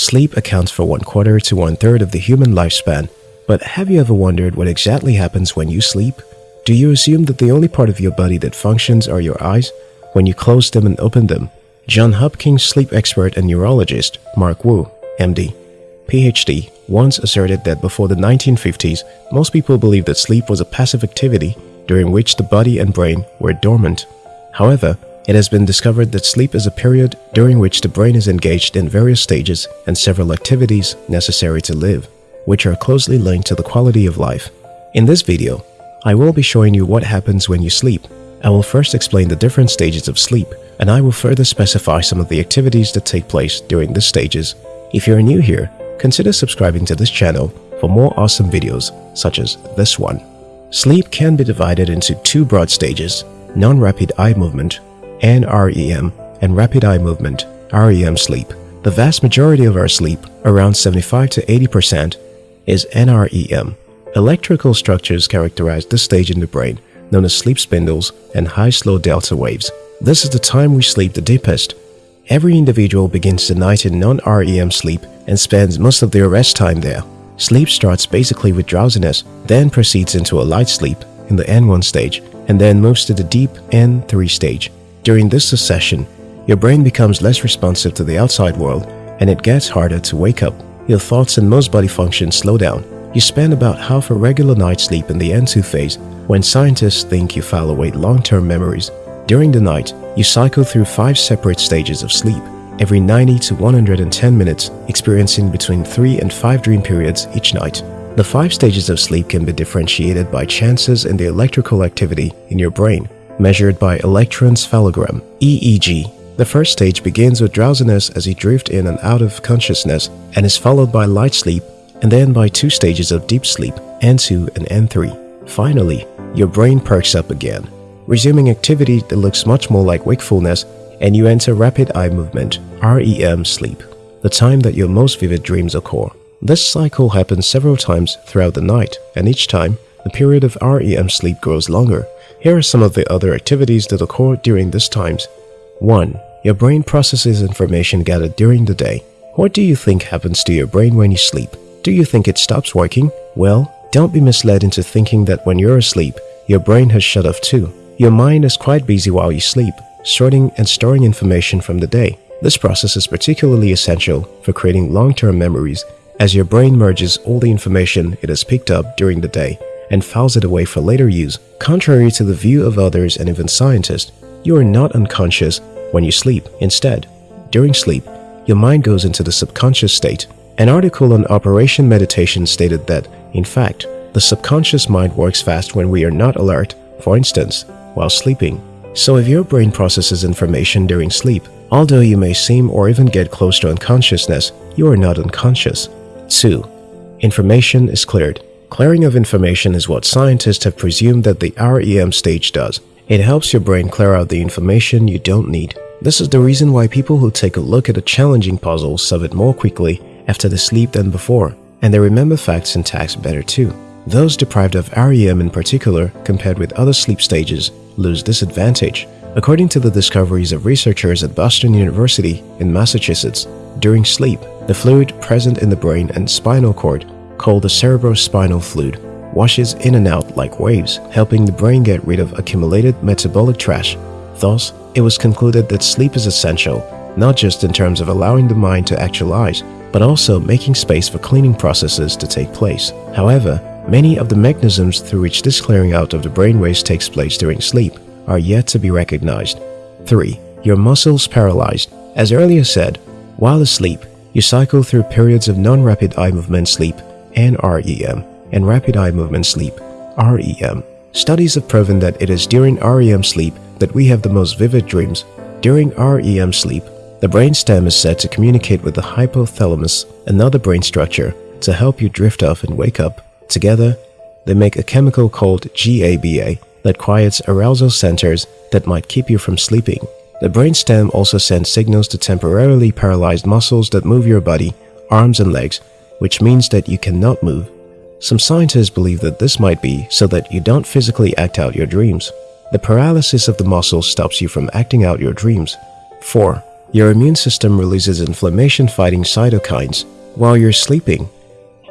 Sleep accounts for one quarter to one third of the human lifespan. But have you ever wondered what exactly happens when you sleep? Do you assume that the only part of your body that functions are your eyes? When you close them and open them, John Hopkins sleep expert and neurologist Mark Wu, MD, PhD, once asserted that before the 1950s, most people believed that sleep was a passive activity during which the body and brain were dormant. However, it has been discovered that sleep is a period during which the brain is engaged in various stages and several activities necessary to live, which are closely linked to the quality of life. In this video, I will be showing you what happens when you sleep. I will first explain the different stages of sleep, and I will further specify some of the activities that take place during these stages. If you're new here, consider subscribing to this channel for more awesome videos such as this one. Sleep can be divided into two broad stages, non-rapid eye movement NREM, and rapid eye movement, REM sleep. The vast majority of our sleep, around 75 to 80%, is NREM. Electrical structures characterize this stage in the brain, known as sleep spindles and high-slow delta waves. This is the time we sleep the deepest. Every individual begins the night in non-REM sleep and spends most of their rest time there. Sleep starts basically with drowsiness, then proceeds into a light sleep in the N1 stage, and then moves to the deep N3 stage. During this succession, your brain becomes less responsive to the outside world and it gets harder to wake up. Your thoughts and most body functions slow down. You spend about half a regular night's sleep in the N2 phase when scientists think you file away long-term memories. During the night, you cycle through five separate stages of sleep, every 90 to 110 minutes, experiencing between 3 and 5 dream periods each night. The five stages of sleep can be differentiated by chances in the electrical activity in your brain measured by electroencephalogram EEG. The first stage begins with drowsiness as you drift in and out of consciousness and is followed by light sleep and then by two stages of deep sleep, N2 and N3. Finally, your brain perks up again, resuming activity that looks much more like wakefulness and you enter rapid eye movement, REM sleep, the time that your most vivid dreams occur. This cycle happens several times throughout the night and each time, the period of REM sleep grows longer here are some of the other activities that occur during these times. 1. Your brain processes information gathered during the day. What do you think happens to your brain when you sleep? Do you think it stops working? Well, don't be misled into thinking that when you're asleep, your brain has shut off too. Your mind is quite busy while you sleep, sorting and storing information from the day. This process is particularly essential for creating long-term memories as your brain merges all the information it has picked up during the day and files it away for later use. Contrary to the view of others and even scientists, you are not unconscious when you sleep. Instead, during sleep, your mind goes into the subconscious state. An article on Operation Meditation stated that, in fact, the subconscious mind works fast when we are not alert, for instance, while sleeping. So if your brain processes information during sleep, although you may seem or even get close to unconsciousness, you are not unconscious. 2. Information is cleared. Clearing of information is what scientists have presumed that the REM stage does. It helps your brain clear out the information you don't need. This is the reason why people who take a look at a challenging puzzle solve it more quickly after they sleep than before, and they remember facts and tasks better too. Those deprived of REM in particular, compared with other sleep stages, lose this advantage. According to the discoveries of researchers at Boston University in Massachusetts, during sleep, the fluid present in the brain and spinal cord called the cerebrospinal fluid washes in and out like waves, helping the brain get rid of accumulated metabolic trash. Thus, it was concluded that sleep is essential, not just in terms of allowing the mind to actualize, but also making space for cleaning processes to take place. However, many of the mechanisms through which this clearing out of the brain brainwaves takes place during sleep are yet to be recognized. 3. Your muscles paralyzed. As earlier said, while asleep, you cycle through periods of non-rapid eye movement sleep NREM, and rapid eye movement sleep, REM. Studies have proven that it is during REM sleep that we have the most vivid dreams. During REM sleep, the brainstem is said to communicate with the hypothalamus, another brain structure, to help you drift off and wake up. Together, they make a chemical called GABA that quiets arousal centers that might keep you from sleeping. The brainstem also sends signals to temporarily paralyzed muscles that move your body, arms and legs which means that you cannot move. Some scientists believe that this might be so that you don't physically act out your dreams. The paralysis of the muscles stops you from acting out your dreams. 4. your immune system releases inflammation-fighting cytokines. While you're sleeping,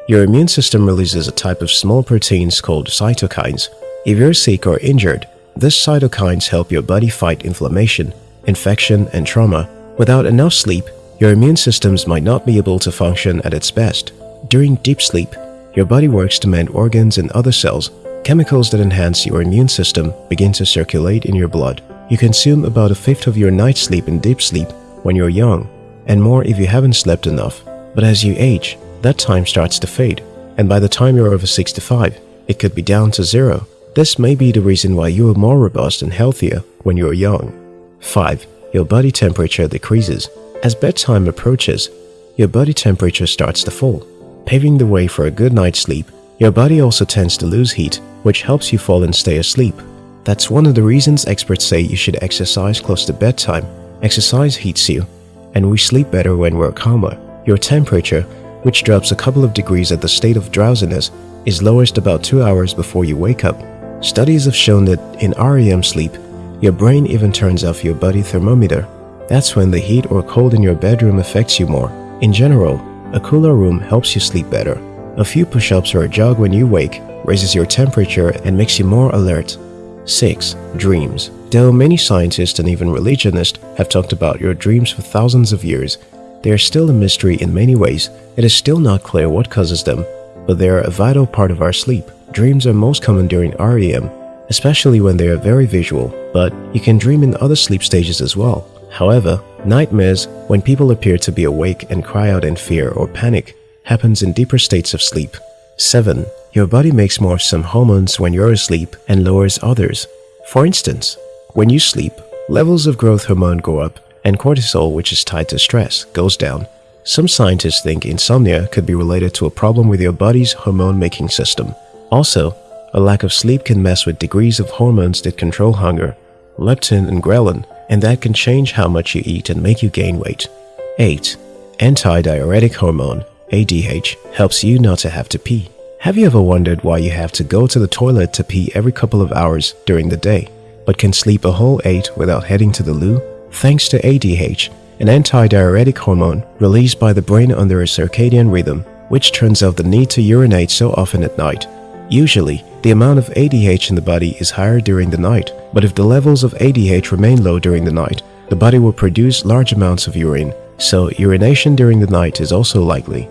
your immune system releases a type of small proteins called cytokines. If you're sick or injured, these cytokines help your body fight inflammation, infection, and trauma. Without enough sleep, your immune systems might not be able to function at its best. During deep sleep, your body works to mend organs and other cells. Chemicals that enhance your immune system begin to circulate in your blood. You consume about a fifth of your night's sleep in deep sleep when you're young, and more if you haven't slept enough. But as you age, that time starts to fade, and by the time you're over 65, it could be down to zero. This may be the reason why you are more robust and healthier when you're young. 5. Your body temperature decreases. As bedtime approaches, your body temperature starts to fall, paving the way for a good night's sleep. Your body also tends to lose heat, which helps you fall and stay asleep. That's one of the reasons experts say you should exercise close to bedtime. Exercise heats you, and we sleep better when we're calmer. Your temperature which drops a couple of degrees at the state of drowsiness, is lowest about 2 hours before you wake up. Studies have shown that in REM sleep, your brain even turns off your body thermometer. That's when the heat or cold in your bedroom affects you more. In general, a cooler room helps you sleep better. A few push-ups or a jog when you wake raises your temperature and makes you more alert. 6. Dreams Though many scientists and even religionists have talked about your dreams for thousands of years, they are still a mystery in many ways. It is still not clear what causes them, but they are a vital part of our sleep. Dreams are most common during REM, especially when they are very visual, but you can dream in other sleep stages as well. However, nightmares, when people appear to be awake and cry out in fear or panic, happens in deeper states of sleep. 7. Your body makes more of some hormones when you're asleep and lowers others. For instance, when you sleep, levels of growth hormone go up and cortisol, which is tied to stress, goes down. Some scientists think insomnia could be related to a problem with your body's hormone-making system. Also, a lack of sleep can mess with degrees of hormones that control hunger, leptin and ghrelin, and that can change how much you eat and make you gain weight. 8. Antidiuretic hormone, ADH, helps you not to have to pee. Have you ever wondered why you have to go to the toilet to pee every couple of hours during the day, but can sleep a whole 8 without heading to the loo? Thanks to ADH, an antidiuretic hormone released by the brain under a circadian rhythm, which turns off the need to urinate so often at night. Usually, the amount of ADH in the body is higher during the night, but if the levels of ADH remain low during the night, the body will produce large amounts of urine, so urination during the night is also likely.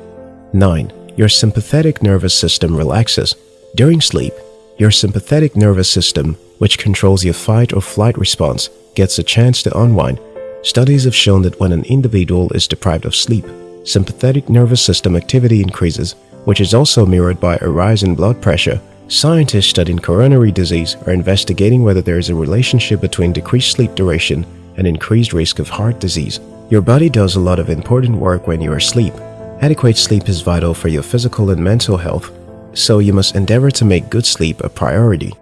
9. Your sympathetic nervous system relaxes. During sleep, your sympathetic nervous system, which controls your fight or flight response, gets a chance to unwind, studies have shown that when an individual is deprived of sleep, sympathetic nervous system activity increases, which is also mirrored by a rise in blood pressure. Scientists studying coronary disease are investigating whether there is a relationship between decreased sleep duration and increased risk of heart disease. Your body does a lot of important work when you are asleep. Adequate sleep is vital for your physical and mental health, so you must endeavor to make good sleep a priority.